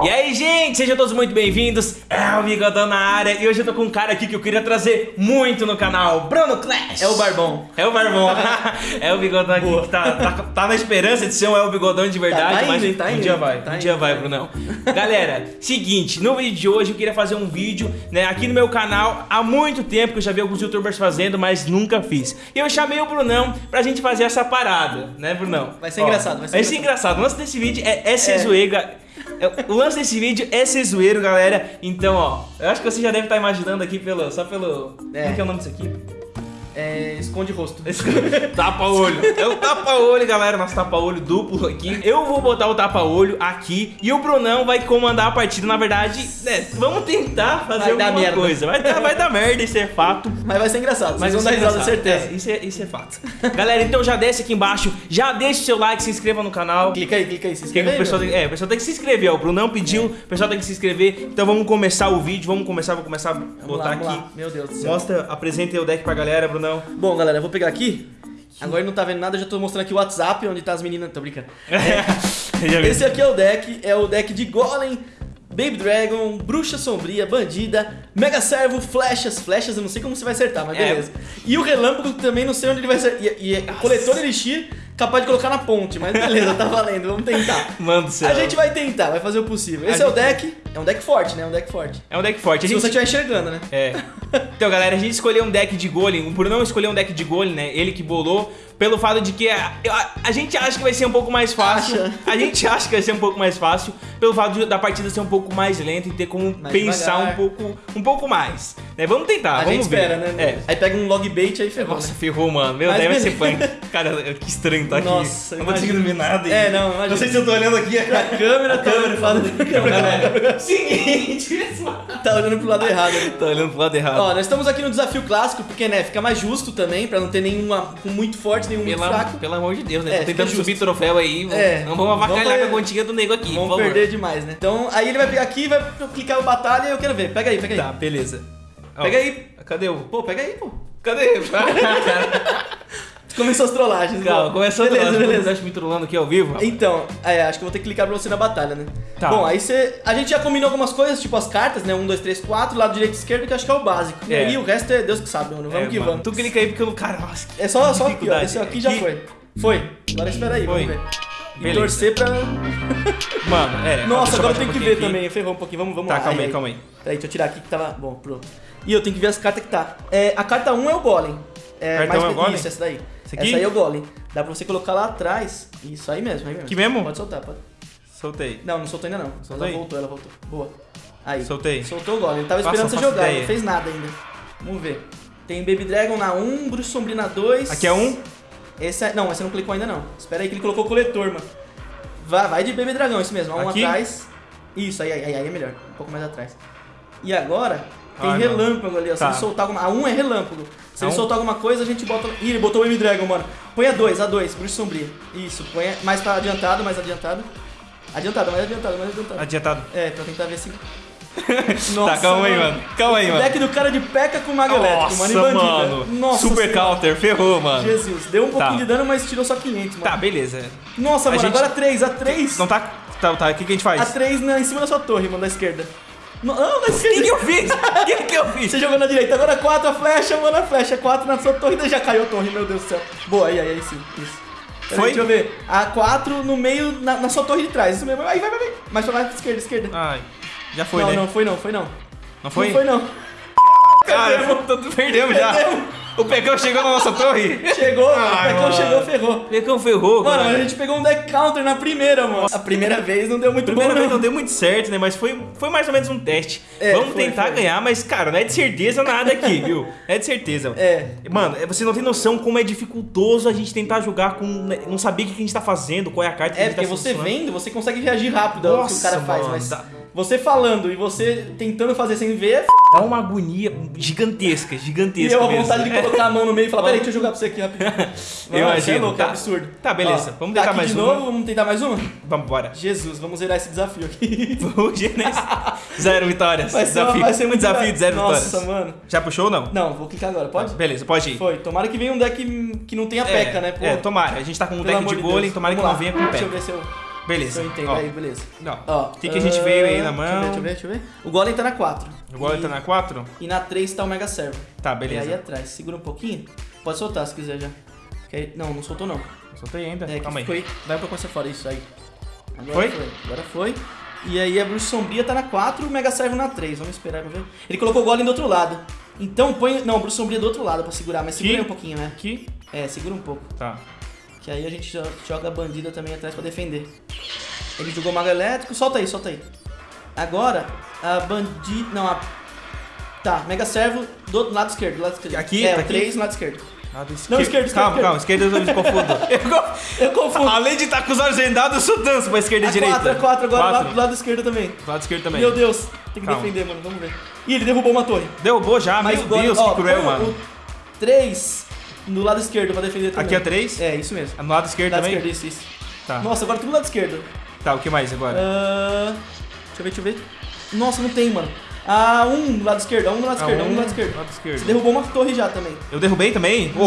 E aí, gente, sejam todos muito bem-vindos. É o Bigodão na área e hoje eu tô com um cara aqui que eu queria trazer muito no canal, Bruno Clash. É o Barbão. É o Barbão. é o Bigodão aqui Boa. que tá, tá, tá na esperança de ser um É o Bigodão de verdade, Tá- tá mas indo, tá um indo, dia vai, tá um dia vai. Brunão. Galera, seguinte, no vídeo de hoje eu queria fazer um vídeo, né, aqui no meu canal há muito tempo que eu já vi alguns youtubers fazendo, mas nunca fiz. E eu chamei o Brunão pra gente fazer essa parada, né, Brunão? Vai ser engraçado, vai ser Vai ser engraçado. O lance desse vídeo é, é ser zoeiro. Ga- é, O lance desse vídeo é ser zoeiro, galera. Então, ó, eu acho que você já deve estar imaginando aqui pelo. Só pelo. É. Como que é o nome disso aqui? É, esconde rosto. Tapa-olho. É o tapa-olho, galera. Nosso tapa-olho duplo aqui. Eu vou botar o tapa-olho aqui e o Brunão vai comandar a partida. Na verdade, né, vamos tentar fazer Vai dar alguma merda. coisa. Vai dar, vai dar merda, isso é fato. Mas vai ser engraçado. Mas vão dar é risada, certeza. É, isso, é, isso é fato. Galera, então já desce aqui embaixo, já deixa o seu like, se inscreva no canal. Clica aí, clica aí, se inscreve o aí, pessoal, meu. tem, é, o pessoal tem que se inscrever, ó. O Brunão pediu, o pessoal tem que se inscrever. Então vamos começar o vídeo, vamos começar, vou começar a botar lá, aqui. lá. Meu Deus do céu. Mostra, apresenta o deck pra galera, Brunão. Bom, galera, eu vou pegar aqui. Agora não tá vendo nada, eu já tô mostrando aqui o WhatsApp, onde tá as meninas. Tô brincando. Vi. Esse aqui é o deck, é o deck de Golem, Baby Dragon, Bruxa Sombria, Bandida, Mega Servo, Flechas. Flechas eu não sei como você vai acertar, mas É. beleza. E o Relâmpago também não sei onde ele vai acertar. E, e é coletor Elixir, capaz de colocar na ponte, mas beleza, tá valendo, vamos tentar. Mano do céu. A gente vai tentar, vai fazer o possível. A Esse é o gente- deck, é um deck forte, né? É um deck forte. É um deck forte. A Se gente... você estiver enxergando, né? É. Então, galera, a gente escolheu um deck de golem. O Brunão escolheu um deck de golem, né? Ele que bolou. Pelo fato de que a, a, a gente acha que vai ser um pouco mais fácil. Acha. A gente acha que vai ser um pouco mais fácil. Pelo fato de- da partida ser um pouco mais lenta e ter como Mais pensar devagar. um pouco, um pouco mais. Né? Vamos tentar, a vamos gente ver. espera, né? É. Aí pega um log bait aí ferrou, Nossa, né? ferrou, mano. Meu Mas Deus, vai ser beleza. punk. Cara, que estranho tá aqui. Nossa, não imagina. conseguindo ver nada. É, não, imagina. Não sei se eu tô olhando aqui. A câmera tá olhando pro lado Galera, seguinte. Tá olhando pro lado errado. tá olhando pro lado errado. Ó, nós estamos aqui no desafio clássico, porque, né, fica mais justo também, pra não ter nenhuma muito forte, nenhum muito Pelo, fraco. pelo amor de Deus, né? É, Tô tentando subir troféu aí. vamos- É, não vamos avacalhar com a continha do nego aqui, Vamos perder demais, né? Então, aí ele vai pegar aqui vai clicar o batalha e eu quero ver. Pega aí, pega aí. Tá, beleza. Ó, Pega aí. Cadê o... Pô, pega aí, pô. Cadê? Começou as trollagens. Calma, bom. começou a Beleza, beleza, beleza. Tá me trolando aqui ao vivo? rapaz? Então, é, acho que eu vou ter que clicar pra você na batalha, né? Tá. Bom, aí você. A gente já combinou algumas coisas, tipo as cartas, né? 1, 2, 3, 4, lado direito e esquerdo, que acho que é o básico. E É. aí o resto é Deus que sabe, mano. Vamos É, que mano, vamos. Tu clica aí porque eu... Cara, nossa, que É só, só aqui, ó. Esse aqui já foi. Foi. Agora espera aí, Foi. vamos ver. E Beleza. torcer pra. Mano, é... Nossa, agora eu tenho um que ver aqui. também. Ferrou um pouquinho. Vamos, vamos Tá, lá. calma aí, calma aí. Peraí, deixa eu tirar aqui que tava. Bom, pronto. E eu tenho que ver as cartas que tá. É, a carta 1 é o Golem. É, Carta mais é o Golem? Isso, essa daí. Essa aqui? Essa aí é o Golem. Dá pra você colocar lá atrás. Isso aí mesmo, aí mesmo. Aqui mesmo? Pode soltar, pode. Soltei. Não, não soltou ainda não. Soltou aí? Ela voltou, ela voltou. Boa. Aí. Soltei. Soltou o Golem. Ele tava esperando você faça jogar, ideia. não fez nada ainda. Vamos ver. Tem Baby Dragon na 1, Bruxo Sombrio na 2. Aqui é um? Esse é... Não, esse não clicou ainda não. Espera aí que ele colocou o coletor, mano. Vai, vai de Baby Dragão, isso mesmo. Um Aqui? atrás. Isso, aí, aí, aí é melhor. Um pouco mais atrás. E agora, tem Ah, não. relâmpago ali, ó. Se Tá. ele soltar alguma... A 1 é relâmpago. Se A ele um? soltar alguma coisa, a gente bota... Ih, ele botou o Baby Dragon, mano. Põe a 2, a 2, Bruxo Sombrio. Isso, põe a- mais pra adiantado, mais adiantado. Adiantado, mais adiantado, mais adiantado. Adiantado. É, pra tentar ver se... tá, calma aí, mano. Calma aí, O mano. deck do cara de P.E.K.K.A com Mago Elétrico, Nossa, mano. E bandida. mano. Nossa Super senhora. counter, ferrou, mano. Jesus, deu um pouquinho Tá. de dano, mas tirou só 500, mano. Tá, beleza. Nossa, A mano, gente- agora 3, a 3. Não tá... Tá, tá. O que, que a gente A faz? 3 na, em cima da sua torre, mano, da esquerda. Não, não da O que, que eu fiz? O que, que eu fiz? Você jogou na direita, agora 4 a flecha, mano, a flecha. 4 na sua torre, daí já caiu a torre, meu Deus do céu. Boa, aí, aí, aí sim, isso. Foi? aí, Deixa eu ver. A 4 no meio, na, na sua torre de trás, isso mesmo. Aí, vai, vai, vai. Mais pra lá, esquerda, esquerda. Ai, já foi, não, né? não, foi não, foi não. Não foi? Não foi não. Cara, perdemos, perdemos já. Perdemos. O Pecão chegou na nossa torre. Chegou, Ai, o Pecão mano. chegou, ferrou. Pecão ferrou, Mano, cara. a gente pegou um deck counter na primeira, mano. A primeira vez não deu muito Primeira bom, vez não não. deu muito certo, né? Mas foi, foi mais ou menos um teste. É, Vamos foi, tentar foi. ganhar, mas, cara, não é de certeza nada aqui, viu? É de certeza. É. Mano, é- você não tem noção como é dificultoso a gente tentar jogar com. né, Não saber o que a gente tá fazendo, qual é a carta que a É, gente tá porque você vendo, você consegue reagir rápido ao que o cara faz, mano, mas dá- você falando e você tentando fazer sem ver, é. Dá uma agonia gigantesca, e gigantesca. eu a mesmo. vontade de colocar a mão no meio e falar, peraí, deixa eu jogar pra você aqui rapidinho. Eu isso é louco, tá. é absurdo. Tá, beleza. Vamos tá tentar aqui mais de uma? novo, vamos tentar mais uma? Vamos embora. Jesus, vamos zerar esse desafio aqui. Zero vitórias. Vai ser, desafio. vai ser um muito desafio de zero Nossa, vitórias. mano. Já puxou ou não? Não, vou clicar agora, pode? Beleza, pode ir. Foi. Tomara que venha um deck que não tenha É, peca, né? Pô, É, tomara. A gente tá com um pelo deck de golem, Deus. tomara que Vamos não lá. venha com Deixa eu peca. ver se eu... Beleza. Eu entendo Ó, aí, beleza. Não. Ó, O que, que a gente veio aí na ah, mão? Deixa eu ver, deixa eu ver, deixa eu ver. O Golem tá na 4. O golem e, tá na 4? E na 3 tá o Mega Servo. Tá, E aí beleza. atrás. Segura um pouquinho. Pode soltar se quiser já. Aí- Não, não soltou não. Soltei ainda. É, Calma aí. Vai um pouco mais fora, isso aí. Agora Foi? foi? Agora foi. E aí a Bruxa Sombria tá na 4 o Mega Servo na 3. Vamos esperar pra ver. Ele colocou o Golem do outro lado. Então põe. Não, Bruxa Sombria do outro lado pra segurar, mas segura aí um pouquinho, né? Aqui? É, segura um pouco. Tá. Que aí a gente jo- joga a bandida também atrás pra defender. Ele jogou Mago Elétrico, solta aí, solta aí. Agora, a bandida. Não, a. Tá, Mega Servo do lado esquerdo, do lado esquerdo. Aqui? É, Tá o aqui? 3 no lado esquerdo. Lado Não, esquerda, esquerda, Calma, calma. Esquerda eu me confundo. Eu confundo. Além de estar com os olhos vendados, eu sou danço pra esquerda e A direita. 4, a 4 agora do Quatro. lado, do lado esquerdo também. Lado esquerdo também. Meu Deus, tem que Calma. defender, mano, vamos ver. Ih, ele derrubou uma torre. Derrubou já, Mas meu Golem- Deus, ó, que cruel, mano. O 3 no lado esquerdo pra defender também. Aqui é 3? É, isso mesmo. No lado esquerdo Lado também? esquerdo, isso, isso. Tá. Nossa, agora tudo lado esquerdo. Tá, o que mais agora? Ah, deixa eu ver, deixa eu ver. Nossa, não tem, mano. Ah, um do lado esquerdo, um do lado Ah, esquerdo, um um do lado esquerdo. lado esquerdo. Você derrubou uma torre já também. Eu derrubei também? Ah, um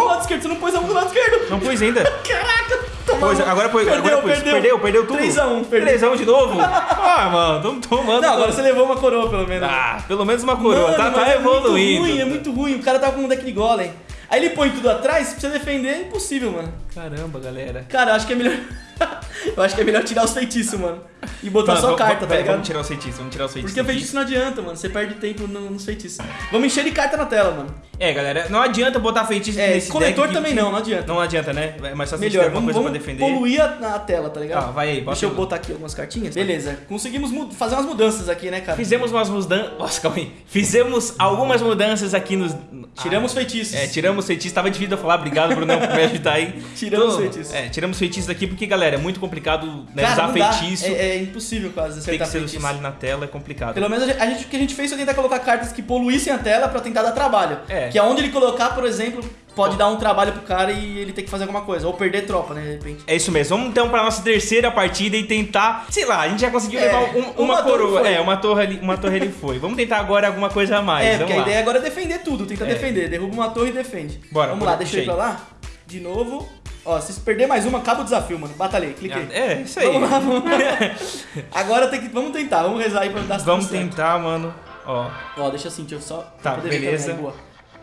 do lado esquerdo, você não pôs a um do lado esquerdo. Não pus ainda. Caraca, tomou. Pois, agora pôs. Perdeu, agora pus. perdeu. Perdeu, perdeu tudo. 3x1, perdeu. 3x1 de novo? ah, mano, tamo tomando. Não, agora você levou uma coroa pelo menos. Ah, pelo menos uma coroa. Mano, tá tá é evoluindo. muito ruim, é muito ruim. O cara tava com um deck de golem. Aí ele põe tudo atrás, pra você defender, é impossível, mano. Caramba, galera. Cara, eu acho que é melhor. eu acho que é melhor tirar os feitiços, mano. E botar Mano, só vamos- carta, tá ligado? Vamos tirar os feitiços, vamos tirar os feitiços. Porque o feitiço não adianta, mano. Você perde tempo no- nos feitiços. Vamos encher de carta na tela, mano. É, galera, não adianta botar feitiço É, nesse coletor deck que- também não, não adianta. Não adianta, né? É mais fácil Melhor, vamos, coisa vamos pra defender. poluir a, a tela, tá ligado? Ah, vai aí, bota Deixa eu botar aqui algumas cartinhas. Beleza, conseguimos fazer umas mudanças aqui, né, cara? Fizemos umas mudanças. Nossa, calma aí. Fizemos algumas mudanças aqui nos. Tiramos feitiços. É, tiramos feitiços. Tava difícil eu falar, obrigado, Brunão, por me ajudar aí. Tiramos Tô- feitiços. É, tiramos feitiços aqui porque, galera, é muito complicado né, Cara, usar feitiço. É, é impossível quase Tem que acertar feitiço. selecionar ali na tela, é complicado. Pelo menos a gente, a o que a gente fez foi tentar colocar cartas que poluíssem a tela pra tentar dar trabalho. É. Que aonde ele colocar, por exemplo, pode dar um trabalho pro cara e ele ter que fazer alguma coisa. Ou perder tropa, né, de repente. É isso mesmo. Vamos então pra nossa terceira partida e tentar. Sei lá, a gente já conseguiu É, levar um- uma, uma coroa. É, uma torre ali, uma torre ele foi. Vamos tentar agora alguma coisa a mais. é, Vamos porque a lá. ideia agora é defender tudo, tenta É. defender. Derruba uma torre e defende. Bora, Vamos lá, deixa eu ir pra lá. De novo. Ó, se perder mais uma, acaba o desafio, mano. Batalhei, cliquei. É, isso aí. Vamos lá, vamos lá. Agora tem que. Vamos tentar, vamos rezar aí pra dar Vamos tentar, mano. Ó. Ó, deixa assim, deixa eu só. Tá, beleza. também, boa.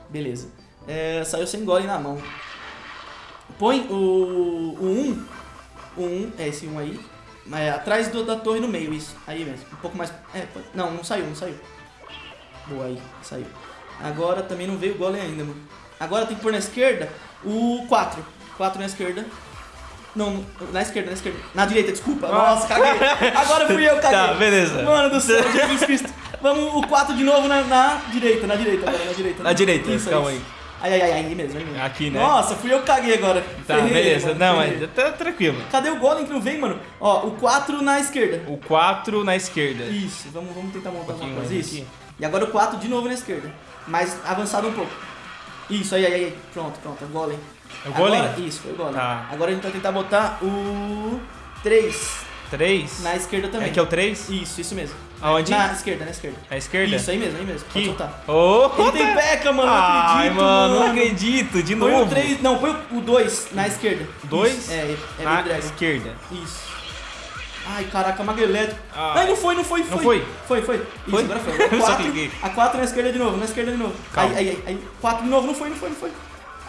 Beleza. É, saiu sem golem na mão. Põe o. O 1. O 1, é esse 1 aí. É, atrás do- da torre no meio, isso. Aí mesmo. Um pouco mais. É, pô- não, não saiu, não saiu. Boa aí, saiu. Agora também não veio o golem ainda, mano. Agora tem que pôr na esquerda o 4. 4 na esquerda. Não, na esquerda, na esquerda. Na direita, desculpa. Nossa, caguei. Agora fui eu, caguei. Tá, beleza. Mano do céu, Jesus Cristo. Vamos o 4 de novo na, na direita, na direita agora, na direita. Na direita, Isso, calma isso. aí. Ai, ai, ai, aí mesmo, aí mesmo. Aqui, né? Nossa, fui eu que caguei agora. Tá, Ferrei, beleza. mano, Não, mas tá tranquilo. Cadê o golem que não vem, mano? Ó, o 4 na esquerda. O 4 na esquerda. Isso, vamos, vamos tentar montar Um pouquinho uma coisa. Isso. aqui. E agora o 4 de novo na esquerda. Mais avançado um pouco. Isso, aí, aí, aí. Pronto, pronto, é golem. É o golem? Agora, isso, foi o golem. Tá. Agora a gente vai tentar botar o 3 3? na esquerda também. É que é o 3? Isso, isso mesmo. Aonde? Na esquerda, na esquerda. Na esquerda? Isso, aí mesmo, aí mesmo. Pode soltar. Oh, Ele tem peca, mano, não Ai, acredito, mano, não acredito. De Põe novo. o 3, não, põe o 2 na esquerda. Dois? Isso, É, é na Dragon. esquerda. Isso. Ai, caraca, mago elétrico. Ah. Ai, não foi, não foi, foi. Não foi? Foi, foi. Isso, Foi? agora foi. A só 4, cliquei. a 4 na esquerda de novo, na esquerda de novo. Calma. Aí, aí, aí. 4 de novo, não foi, não foi, não foi.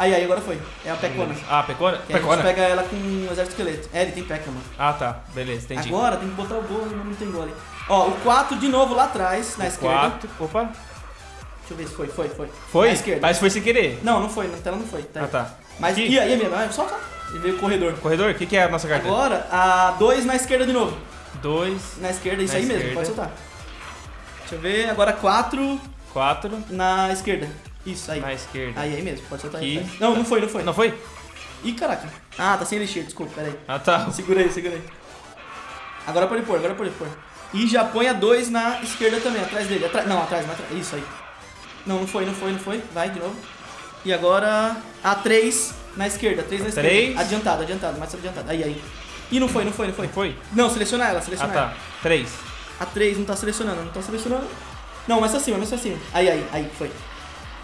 Aí, aí, agora foi. É a pecona. Ah, pecona? Que a gente Pecona? pega ela com um exército esqueleto. É, ele tem peca, mano. Ah, tá. Beleza, entendi. Agora tem que botar o golem, mas não tem golem. Ó, o 4 de novo lá atrás, na esquerda. 4. Opa. Deixa eu ver se foi, foi, foi. Foi? Na esquerda. Mas foi sem querer. Não, não foi, na tela não foi. Tá. Ah, tá. Mas, Aqui? e aí, mesmo? Ah, Só, só. Ele veio o corredor. Corredor, o que, que é a nossa carta? Agora, a 2 na esquerda de novo. 2, Na esquerda, isso Na aí mesmo, esquerda. pode soltar. Deixa eu ver, agora 4 4 na esquerda. Isso, aí. na esquerda. Aí, aí mesmo, pode soltar Aqui. aí. Não, não foi, não foi. Não foi? Ih, caraca. Ah, tá sem elixir, desculpa, peraí. Ah, tá. Segura aí, segura aí. Agora pode pôr, agora pode pôr. E já põe a 2 na esquerda também, atrás dele. Atra... Não, atrás, não atrás. Isso aí. Não, não foi, não foi, não foi. Vai de novo. E agora a 3 na esquerda, 3 na esquerda. Três. Adiantado, adiantado, mais adiantado. Aí, aí. E não foi, não foi, não foi. Não foi? Não, seleciona ela, Ah, seleciona ela. tá. 3. A 3 não tá selecionando, não tá selecionando. Não, mais pra cima, mais pra cima. Aí, aí, aí, foi.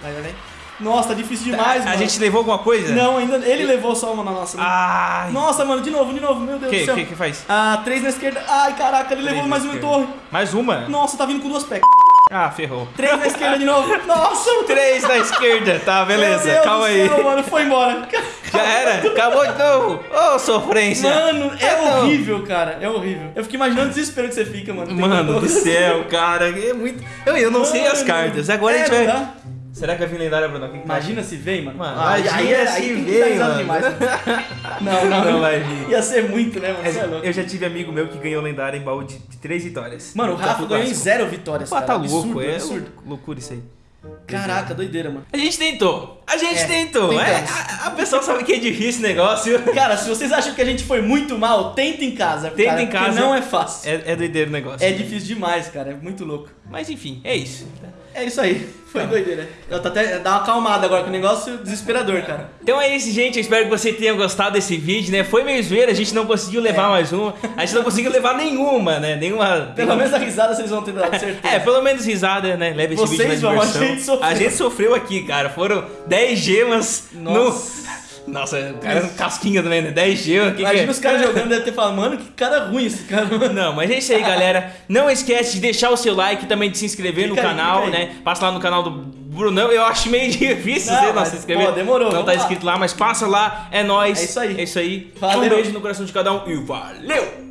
Vai, vai, vai. Nossa, tá difícil demais, A mano. gente levou alguma coisa? Não, ainda. Ele levou só uma na nossa. Ai. Nossa, mano, de novo, de novo, meu Deus O que, do céu. que que faz? Ah, três na esquerda. Ai, caraca, ele levou Três mais na uma em esquerda. torre. Mais uma? Nossa, tá vindo com duas pés. Ah, ferrou. Três na esquerda de novo. Nossa, Três da esquerda. Tá, beleza. Calma aí. Céu, mano, foi embora. Já era. Acabou de novo. Ô, sofrência. Mano, é Não. horrível, cara. É horrível. Eu fico imaginando o desespero que você fica, mano. Mano do céu, cara. É muito. Eu, eu não sei as Mano. cartas. Agora a É, gente vai. dá? Será que vai vir lendária, Bruno? Que que Imagina se vem, mano. Mano, Ah, imagina aí, aí, se aí que vem, mano. demais. Não, não, Não vai vir. Ia ser muito, né, mano? Você é louco. Eu já tive amigo meu que ganhou lendária em baú de, de três vitórias. Mano, o Rafa ganhou em zero vitórias, Pô, cara. tá absurdo, louco, é absurdo. lou- loucura isso aí. Caraca, doideira, mano. A gente tentou. A gente É, tentou. É, a, a pessoa sabe que é difícil o negócio. Cara, se vocês acham que a gente foi muito mal, tenta em casa. Tenta cara, em casa. não é fácil. É, é doideiro o negócio. É difícil demais, cara. É muito louco. Mas enfim, é isso. É isso aí. Foi Tá. doideira. Eu tô até dá uma acalmada agora com o negócio desesperador, cara. Então é isso, gente. Eu espero que você tenha gostado desse vídeo, né? Foi meio zoeira, a gente não conseguiu levar mais uma. A gente não conseguiu levar nenhuma, né? Nenhuma. Pelo menos a risada vocês vão ter dado certeza. É, pelo menos risada, né? Leve esse Vocês vídeo na vão, a diversão. gente sofreu. A gente sofreu aqui, cara. Foram 10 gemas Nossa. no... Nossa, o cara é casquinha também, né? 10 gemas. que que Imagina é? os caras jogando, deve ter falado, mano, que cara ruim esse cara. mano. Não, mas é isso aí, galera. Não esquece de deixar o seu like também de se inscrever Clica no aí, canal, né? Passa lá no canal do Brunão. Eu acho meio difícil Não, você não se inscrever. pô, demorou, Não tá lá. escrito lá, mas passa lá. É nóis. É isso aí. É isso aí. Valeu. Um beijo no coração de cada um e valeu!